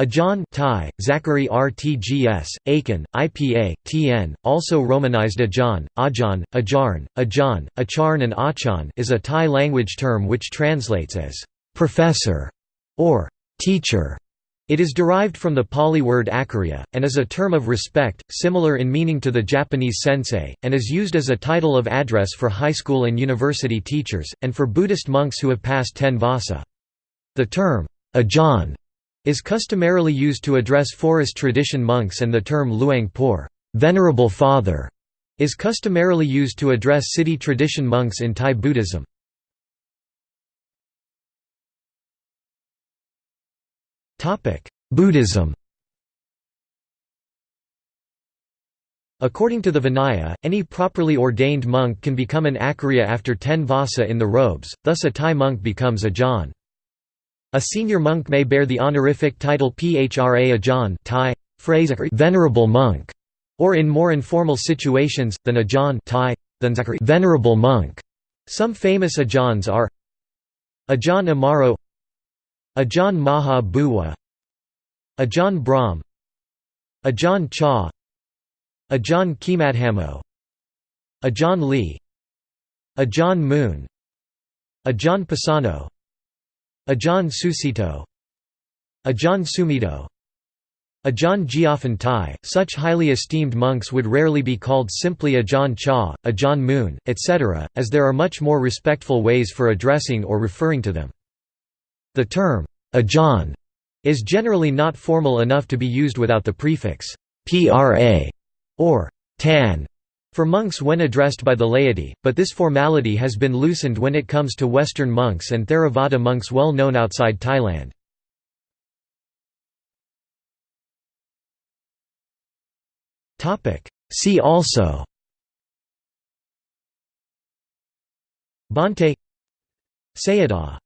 Ajahn Thai, Zachary RTGS, Aiken, IPA, TN, also romanized Ajahn, Ajahn, Ajarn, Ajan, Acharn and Achan is a Thai language term which translates as «professor» or «teacher». It is derived from the Pali word acharya, and is a term of respect, similar in meaning to the Japanese sensei, and is used as a title of address for high school and university teachers, and for Buddhist monks who have passed ten vasa. The term, Ajahn is customarily used to address forest tradition monks and the term Luang Por venerable father", is customarily used to address city tradition monks in Thai Buddhism. Buddhism According to the Vinaya, any properly ordained monk can become an acharya after ten vasa in the robes, thus a Thai monk becomes a Ajahn. A senior monk may bear the honorific title Phra Ajahn Thai, phrase venerable monk, or in more informal situations, than Ajahn Thai, than venerable monk. Some famous Ajahns are Ajahn Amaro Ajahn Maha Bua Ajahn Brahm Ajahn Chah Ajahn Khemadhammo Ajahn Lee Ajahn Mun Ajahn Pasanno Ajahn Sucitto Ajahn Sumedho Ajahn Jiafan Tai, such highly esteemed monks would rarely be called simply Ajahn Chah, Ajahn Mun, etc., as there are much more respectful ways for addressing or referring to them. The term, Ajahn, is generally not formal enough to be used without the prefix, Phra, or tan, for monks when addressed by the laity, but this formality has been loosened when it comes to Western monks and Theravada monks well known outside Thailand. See also Bhante Sayadaw